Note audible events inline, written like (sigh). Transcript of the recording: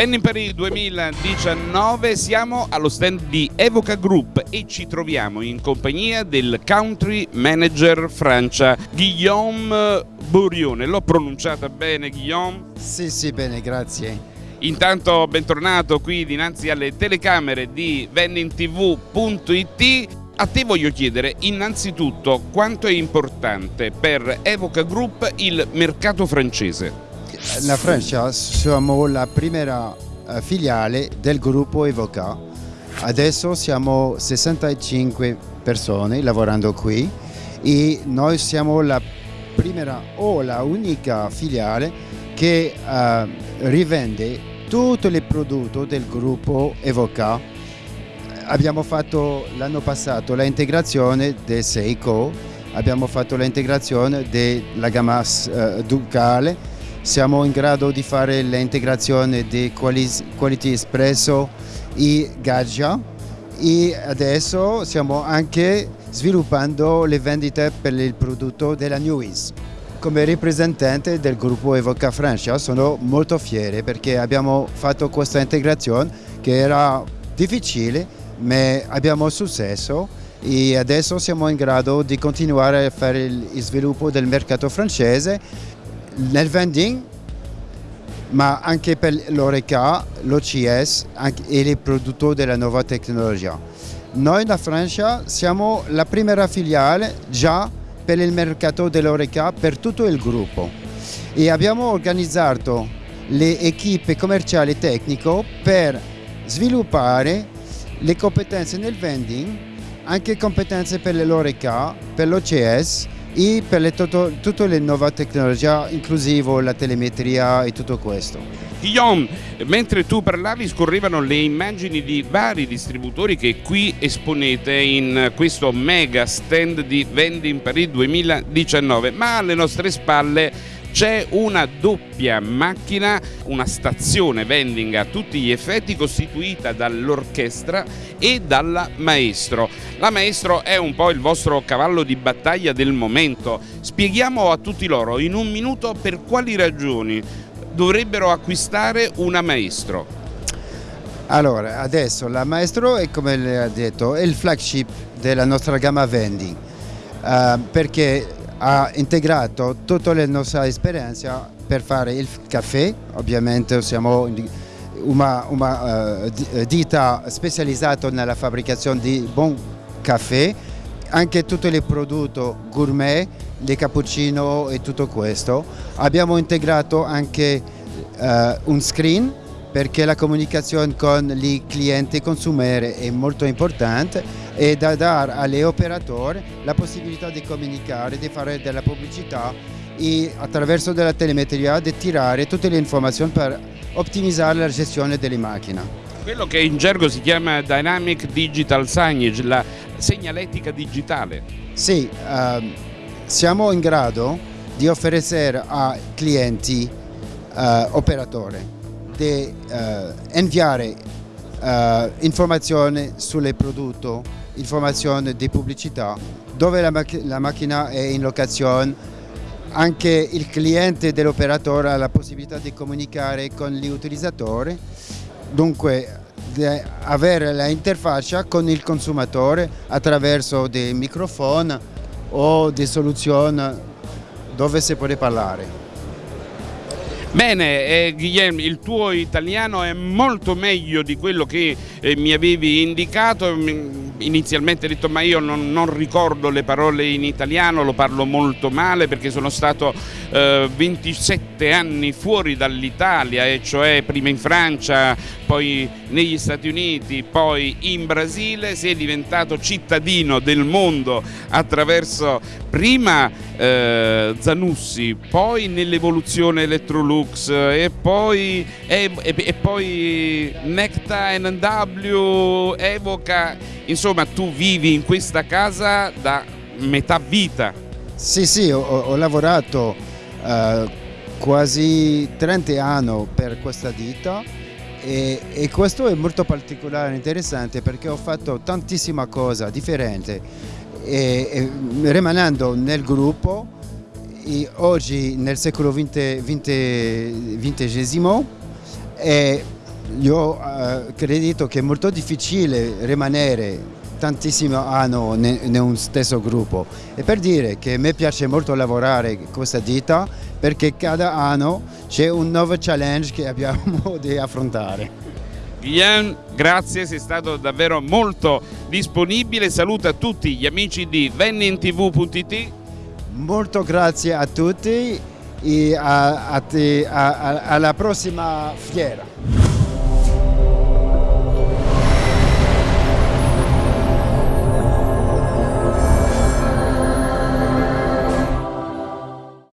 Ben in Paris 2019 siamo allo stand di Evoca Group e ci troviamo in compagnia del country manager Francia Guillaume Bourione. L'ho pronunciata bene Guillaume? Sì, sì, bene, grazie. Intanto bentornato qui dinanzi alle telecamere di vendingtv.it. A te voglio chiedere innanzitutto quanto è importante per Evoca Group il mercato francese. La Francia siamo la prima eh, filiale del gruppo Evoca. Adesso siamo 65 persone lavorando qui e noi siamo la prima o la unica filiale che uh, rivende tutti i prodotti del gruppo Evoca. Abbiamo fatto l'anno passato l'integrazione del Seiko, abbiamo fatto l'integrazione della gamma uh, Ducale siamo in grado di fare l'integrazione di Quality Espresso e Gaggia e adesso stiamo anche sviluppando le vendite per il prodotto della Newies. Come rappresentante del gruppo Evoca Francia sono molto fiero perché abbiamo fatto questa integrazione che era difficile ma abbiamo successo e adesso siamo in grado di continuare a fare il sviluppo del mercato francese nel vending ma anche per l'Oreca, l'OCS e i produttori della nuova tecnologia. Noi in Francia siamo la prima filiale già per il mercato dell'Oreca per tutto il gruppo e abbiamo organizzato le equipe commerciali e tecniche per sviluppare le competenze nel vending, anche competenze per l'Oreca, per l'OCS e per le tutto, tutte le nuove tecnologie, inclusive la telemetria e tutto questo. Guillaume, mentre tu parlavi scorrevano le immagini di vari distributori che qui esponete in questo mega stand di Vendi in Paris 2019, ma alle nostre spalle c'è una doppia macchina, una stazione vending a tutti gli effetti costituita dall'orchestra e dalla maestro. La maestro è un po' il vostro cavallo di battaglia del momento. Spieghiamo a tutti loro in un minuto per quali ragioni dovrebbero acquistare una maestro. Allora, adesso la maestro è come le ha detto, è il flagship della nostra gamma vending. Uh, perché ha integrato tutta la nostra esperienza per fare il caffè, ovviamente siamo una, una uh, ditta specializzata nella fabbricazione di buon caffè, anche tutti i prodotti gourmet, le cappuccino e tutto questo. Abbiamo integrato anche uh, un screen perché la comunicazione con i clienti e consumatori è molto importante e da dare agli operatori la possibilità di comunicare, di fare della pubblicità e attraverso della telemetria di tirare tutte le informazioni per ottimizzare la gestione delle macchine. Quello che in gergo si chiama Dynamic Digital Signage, la segnaletica digitale. Sì, uh, siamo in grado di offrire ai clienti uh, operatori di uh, inviare uh, informazioni sul prodotto, informazioni di pubblicità, dove la, mac la macchina è in locazione, anche il cliente dell'operatore ha la possibilità di comunicare con gli utilizzatori, dunque avere l'interfaccia con il consumatore attraverso dei microfoni o di soluzioni dove si può parlare. Bene, eh, Guillermo, il tuo italiano è molto meglio di quello che eh, mi avevi indicato. Inizialmente hai detto ma io non, non, ricordo le parole in italiano, lo parlo molto male perché sono stato eh, 27 anni fuori dall'Italia, e cioè prima in Francia, poi negli Stati Uniti, poi in Brasile, sei diventato cittadino del mondo attraverso prima eh, Zanussi, poi nell'evoluzione Electrolux e poi, e, e, poi Necta NW, Evoca, insomma tu vivi in questa casa da metà vita. Sì, sì, ho, ho lavorato uh, quasi 30 anni per questa ditta e, e, questo è molto particolare e interessante perché ho fatto tantissima cosa differente. E, e, rimanendo nel gruppo oggi nel secolo XX, io eh, credo che è molto difficile rimanere tantissimi anni in un stesso gruppo e per dire che a me piace molto lavorare con questa ditta perché cada anno c'è un nuovo challenge che abbiamo (laughs) di affrontare. Guillaume, grazie, sei stato davvero molto disponibile. Saluta tutti gli amici di vennintv.it. Molto grazie a tutti e a, a te, a, alla prossima fiera.